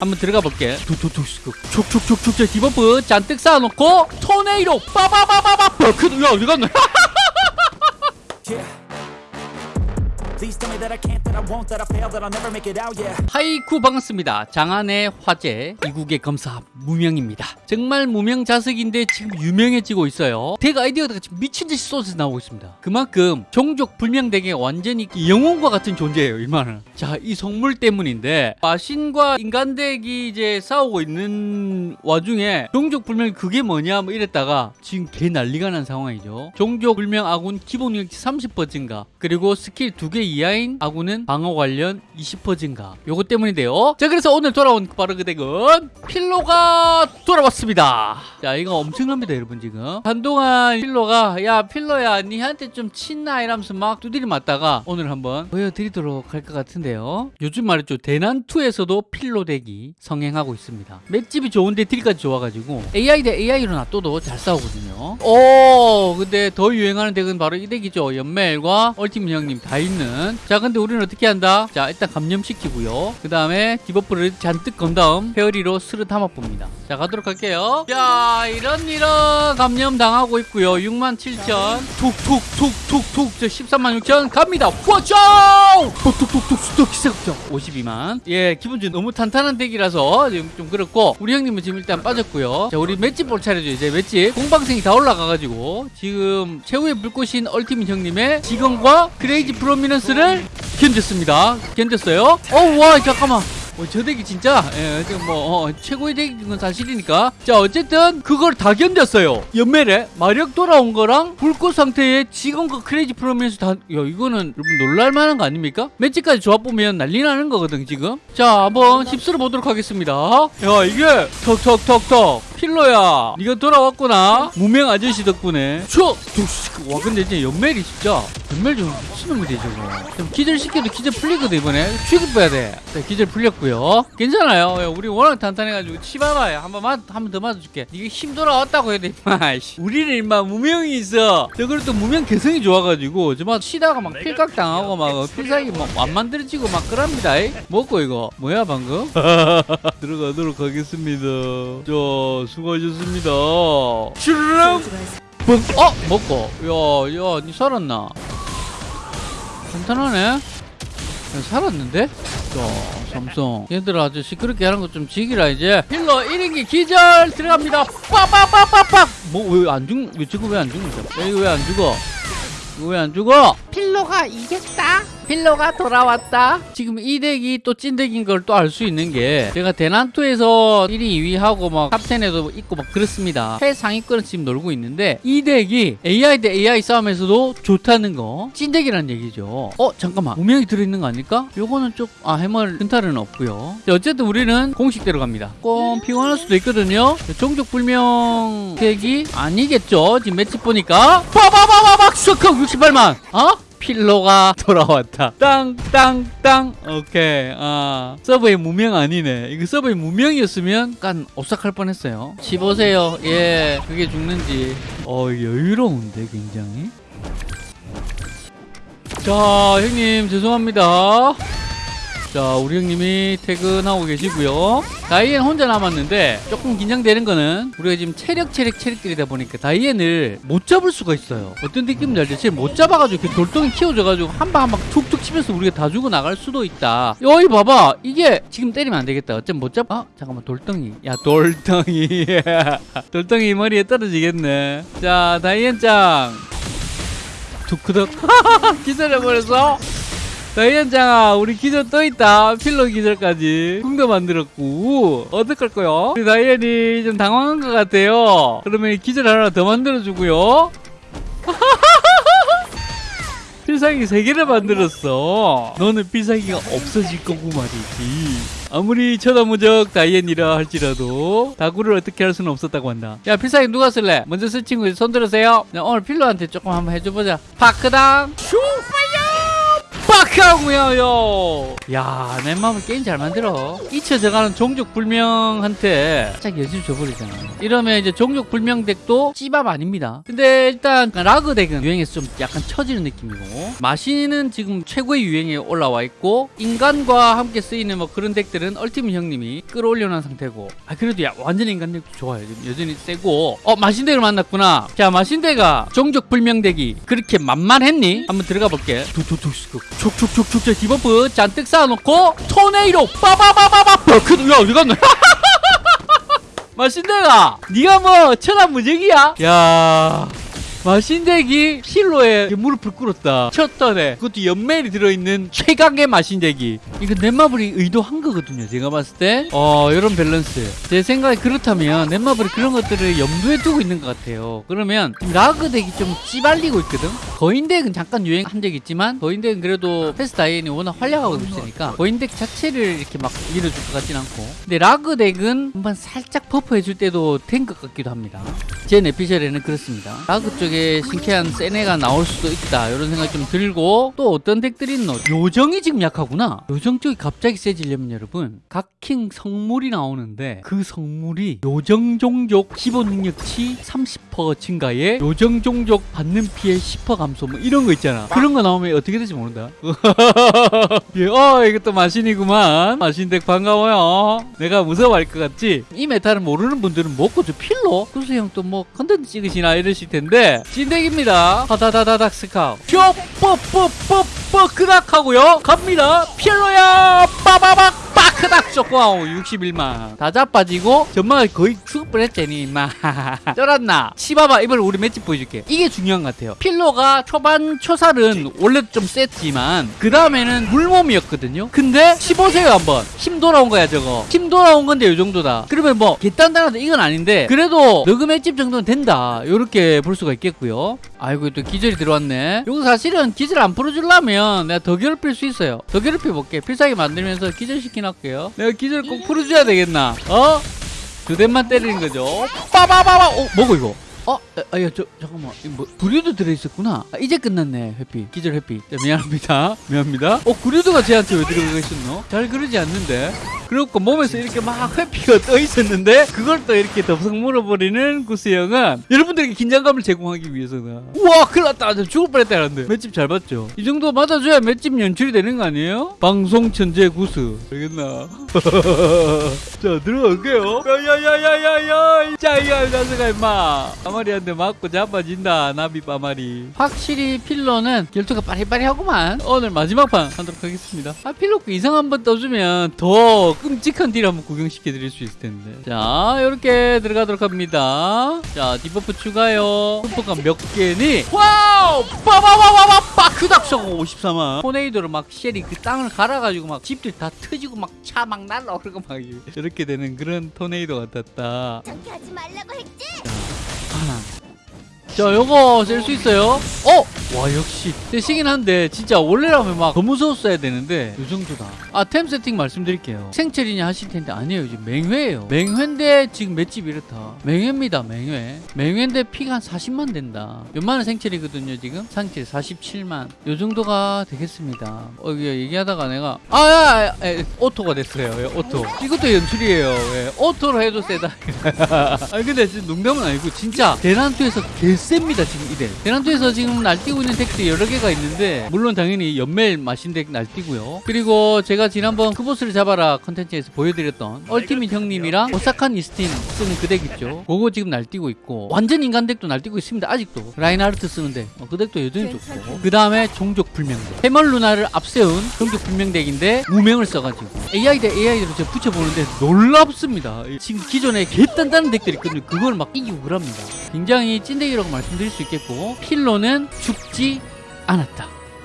한번 들어가 볼게. 툭툭툭툭 debuff 잔뜩 쌓아놓고 tornado 빠바바바바 버크 야 어디 갔노? 하이쿠 반갑습니다. 장안의 화제 이국의 검사 무명입니다. 정말 무명 자석인데 지금 유명해지고 있어요. deck 아이디어가 지금 미친 듯이 쏟아져 나오고 있습니다. 그만큼 종족 불명 deck의 완전히 영웅과 같은 존재예요. 이만은. 자, 이 성물 때문인데 마신과 인간 deck이 이제 싸우고 있는 와중에 종족 불명 그게 뭐냐 뭐 이랬다가 지금 개 난리가 난 상황이죠. 종족 불명 아군 기본 능력치 30% 증가 그리고 스킬 두개 이하인 아군은 방어 관련 20% 증가. 요거 때문인데요. 자 그래서 오늘 돌아온 바로 그 덱은 필로가 돌아왔습니다. 자 이거 엄청납니다 여러분 지금. 한동안 필로가 야 필로야 니한테 좀 친나 이러면서 막 두드리 맞다가 오늘 한번 보여드리도록 할 것 같은데요. 요즘 말이죠. 대난투에서도 필로 덱이 성행하고 있습니다. 맷집이 좋은데 딜까지 좋아가지고. AI 대 AI로 놔둬도 잘 싸우거든요. 오 근데 더 유행하는 덱은 바로 이 덱이죠. 연멜과 얼티밋 형님 다 있는 자 근데 우리는 어떻게 한다? 자 일단 감염시키고요. 그 다음에 디버프를 잔뜩 건 다음 페어리로 스르 담아 봅니다. 자 가도록 할게요. 자 이런 이런 감염 당하고 있고요. 67,000 툭툭툭툭툭. 저 13만 6천. 갑니다. 와쇼 툭툭툭툭 기세극장 52만. 예 기본적으로 너무 탄탄한 덱이라서 지금 좀 그렇고. 우리 형님은 지금 일단 빠졌고요. 자 우리 맷집 볼 차례죠 이제 맷집. 공방생이 다 올라가가지고 지금 최후의 불꽃인 얼티밋 형님의 직원과 크레이지 프로미넌스 를 견뎠습니다. 견뎠어요. 어와 잠깐만. 어, 저 덱이 진짜 예, 뭐 어, 최고의 덱인 건 사실이니까. 자 어쨌든 그걸 다 견뎠어요. 연멜에 마력 돌아온 거랑 불꽃 상태의 직원과 크레이지 프로미넌스 다 야 이거는 여러분 놀랄만한 거 아닙니까? 매치까지 조합 보면 난리 나는 거거든 지금. 자 한번 힙스를 보도록 하겠습니다. 야 이게 턱턱턱턱 필로야. 네가 돌아왔구나. 무명 아저씨 덕분에. 쳐! 와 근데 이제 연멜이 진짜 연멜 좀 미친놈이지 저거. 좀 기절시켜도 기절 풀리거든 이번에. 취급해야 돼. 자, 기절 풀렸고요. 괜찮아요. 야, 우리 워낙 탄탄해가지고 치봐봐요. 한번 맞, 한번 더 맞아줄게. 이게 힘 돌아왔다고 해야 돼 임마 씨. 우리는 임마 무명이 있어. 저걸 또 무명 개성이 좋아가지고 저막 치다가 막 필각 당하고 막 필살기 막안 만들어지고 막 그럽니다 이. 먹고 이거? 뭐야 방금? 들어가도록 하겠습니다. 자 수고하셨습니다. 슈르릉 뻥! 어! 먹고. 야, 야, 니 살았나? 간단하네? 야, 살았는데? 자, 삼성. 얘들아 아주 시끄럽게 하는 거 좀 지기라 이제. healer 1인기 기절! 들어갑니다. 빠빠빠빠빡! 뭐 왜 안 죽.. 왜 저거 왜 안 죽는다 야 이거 왜 안 죽어? 이거 왜 안 죽어? 필로가 이겼다 필로가 돌아왔다. 지금 이 deck이 또 찐deck인 걸 또 알 수 있는 게 제가 대난투에서 1위 2위 하고 막 top 10에도 있고 막 그렇습니다. 최상위권을 지금 놀고 있는데 이 deck이 AI 대 AI 싸움에서도 좋다는 거. 찐deck이라는 얘기죠. 어 잠깐만. 무명이 들어있는 거 아닐까? 요거는 좀아 해멀 근탈은 없고요. 자, 어쨌든 우리는 공식대로 갑니다. 조금 피곤할 수도 있거든요. 종족 불명 덱이 아니겠죠? 지금 매치 보니까. 빠바바바박 슈커 68만. 어? 필로가 돌아왔다. 땅땅땅. 오케이. 아 서버의 무명 아니네. 이거 서버의 무명이었으면 약간 오싹할 뻔했어요. 씹으세요. 예. 그게 죽는지. 어 여유로운데 굉장히. 자 형님 죄송합니다. 자 우리 형님이 퇴근하고 계시고요. 다이앤 혼자 남았는데 조금 긴장되는 거는 우리가 지금 체력 체력 체력들이다 보니까 다이앤을 못 잡을 수가 있어요. 어떤 느낌인지 알죠? 쟤못 잡아가지고 이렇게 돌덩이 키워줘가지고 한 방 한 방 툭툭 치면서 우리가 다 죽어 나갈 수도 있다. 여기 봐봐. 이게 지금 때리면 안 되겠다. 어쩜 못 잡.. 아 잠깐만. 돌덩이. 야 돌덩이. 돌덩이 머리에 떨어지겠네. 자 다이앤 짱. 두크덕. 기절해버렸어 다이앤장아 우리 기절 떠있다. 필러 기절까지 궁도 만들었고. 어떡할 거요? 우리 다이앤이 좀 당황한 것 같아요. 그러면 이 기절 하나 더 만들어주고요. 필살기 세개를 만들었어. 너는 필살기가 없어질 거고 말이지. 아무리 쳐다무적 다이앤이라 할지라도 다구를 어떻게 할 수는 없었다고 한다. 야 필살기 누가 쓸래? 먼저 쓸 친구 손 들으세요. 자, 오늘 필러한테 조금 한번 해줘보자. 파크당. 슈 가고요. 야, 내 마음을 게임 잘 만들어. 잊혀져가는 종족 불명한테 짝 여지를 줘버리잖아. 이러면 이제 종족 불명 덱도 찌밥 아닙니다. 근데 일단 라그 덱은 유행에서 좀 약간 처지는 느낌이고 마신은 지금 최고의 유행에 올라와 있고 인간과 함께 쓰이는 뭐 그런 덱들은 얼티밋 형님이 끌어올려놓은 상태고 아 그래도 야 완전 인간 덱도 좋아요. 여전히 세고 어 마신덱을 만났구나. 자 마신덱가 종족 불명 덱이 그렇게 만만했니? 한번 들어가 볼게. 촉촉 자 디버프 잔뜩 쌓아놓고 토네이로 빠바바바바 버크도 야 어디 갔노? 마신대가 네가 뭐 천하 무적이야? 야 마신대기 실로에 무릎을 꿇었다. 첫 턴에 그것도 연멜이 들어있는 최강의 마신대기. 이거 넷마블이 의도한 거거든요 제가 봤을 때 어 이런 밸런스. 제 생각에 그렇다면 넷마블이 그런 것들을 염두에 두고 있는 것 같아요. 그러면 라그 덱이 좀 찌발리고 있거든? 거인덱은 잠깐 유행한 적 있지만 거인덱은 그래도 패스 다이앤이 워낙 활약하고 있으니까 거인덱 자체를 이렇게 막 밀어줄 것 같진 않고. 근데 라그 덱은 한번 살짝 buff해줄 때도 된 것 같기도 합니다. 제 내피셜에는 그렇습니다. 라그 쪽에 신캐한 세네가 나올 수도 있다. 이런 생각이 좀 들고 또 어떤 덱들이 있노? 요정이 지금 약하구나. 요정 쪽이 갑자기 세지려면 여러분 각킹 성물이 나오는데 그 성물이 요정 종족 기본 능력치 30% 증가에 요정 종족 받는 피해 10% 감소 뭐 이런 거 있잖아. 그런 거 나오면 어떻게 될지 모른다. 예, 어 이것도 마신이구만. 마신 덱 반가워요. 내가 무서워할 것 같지? 이 메타를 모르는 분들은 먹고 저 필로. 구수 형또 뭐 컨텐츠 찍으시나 이러실 텐데 진덱입니다. 하다다다닥 스카우. 쇼뽀뽀뽀뽀 크닥하고요. 갑니다. 필로야 빠바박 빠크닥 쇼코아오 61만. 다 자빠지고 전망을 거의 죽을 뻔했더니 임마. 쩔었나? 치바바 이번에 우리 맷집 보여줄게. 이게 중요한 것 같아요. 필로가 초반 초살은 원래 좀 셌지만 그 다음에는 물몸이었거든요. 근데 15세요 한번. 힘 돌아온 거야 저거. 힘 돌아온 건데 이 정도다. 그러면 뭐 개단단하다 이건 아닌데 그래도 너그 맷집 정도는 된다. 요렇게 볼 수가 있겠고요. 아이고 또 기절이 들어왔네. 요거 사실은 기절 안 풀어주려면 내가 더 괴롭힐 수 있어요. 더 괴롭혀 볼게. 필살기 만들면서 기절시 켜 놨게요. 내가 기절 꼭 풀어줘야 되겠나? 어? 두 대만 때리는 거죠. 빠바바바. 어 뭐고 이거 어? 아 야 저 잠깐만. 이거 뭐 구류도 들어있었구나. 아, 이제 끝났네 회피. 기절 회피. 자, 미안합니다. 미안합니다. 어 구류도가 쟤한테 왜 들어가 있었노? 잘 그러지 않는데. 그렇고 몸에서 이렇게 막 회피가 떠 있었는데 그걸 또 이렇게 덥석 물어버리는 구스형은 여러분들에게 긴장감을 제공하기 위해서는 우와 큰일 났다. 저 죽을 뻔했다 이런데. 맷집 잘 봤죠? 이 정도 맞아줘야 맷집 연출이 되는 거 아니에요? 방송 천재 구스. 알겠나? 자 들어갈게요. 야야야야야야. 자이야 자스가 임마 빠마리한테 맞고 자빠진다 나비 빠마리. 확실히 필러는 결투가 빠리빠리하구만. 오늘 마지막 판 하도록 하겠습니다. 아 필러 그 이상 한번 떠주면 더 끔찍한 딜 한번 구경시켜 드릴 수 있을 텐데. 자 이렇게 들어가도록 합니다. 자 디버프 추가요. 버프가 몇 개니? 와우! 빠바바바바! 빠크닥쇼고 54만 토네이도로 막 쉘이 그 땅을 갈아가지고 막 집들 다 터지고 막 차 막 날라오르고 막 이렇게 되는 그런 토네이도 같았다. 저렇게 하지 말라고 했지? 하나. 자, 요거 쓸 수 있어요? 어? 와, 역시. 세시긴 한데, 진짜 원래라면 막 더 무서웠어야 되는데, 요 정도다. 아, 템 세팅 말씀드릴게요. 생철이냐 하실 텐데, 아니에요. 지금 맹회예요. 맹회인데, 지금 맷집 이렇다. 맹회입니다, 맹회. 맹회인데 피가 한 40만 된다. 몇만원 생철이거든요, 지금? 상체 47만. 요 정도가 되겠습니다. 어, 이거 얘기하다가 내가, 아, 야, 야, 야, auto가 됐어요. 예, auto. 이것도 연출이에요. 예, auto로 해도 세다. 아니 근데 진짜 농담은 아니고 진짜 대난투에서 개 셉니다 지금 이 덱. 대난투에서 지금 날뛰고 있는 덱들이 여러 개가 있는데 물론 당연히 연멜 마신 덱 날뛰고요. 그리고 제가 지난번 그 보스를 잡아라 컨텐츠에서 보여드렸던 얼티밋 형님이랑 오사칸 이스틴 쓰는 그 덱 있죠. 그거 지금 날뛰고 있고 완전 인간 덱도 날뛰고 있습니다 아직도. 라인하르트 쓰는 덱 그 덱도 여전히 좋고. 그 다음에 종족 불명덱 해멀 루나를 앞세운 종족 불명덱인데 무명을 써가지고. AI 대 AI로 제가 붙여보는데 놀랍습니다. 지금 기존에 개 단단한 덱들이 있거든요 그걸 막 이기고 그럽니다. 굉장히 찐덱이라고 말씀드릴 수 있겠고 필로는 죽지 않았다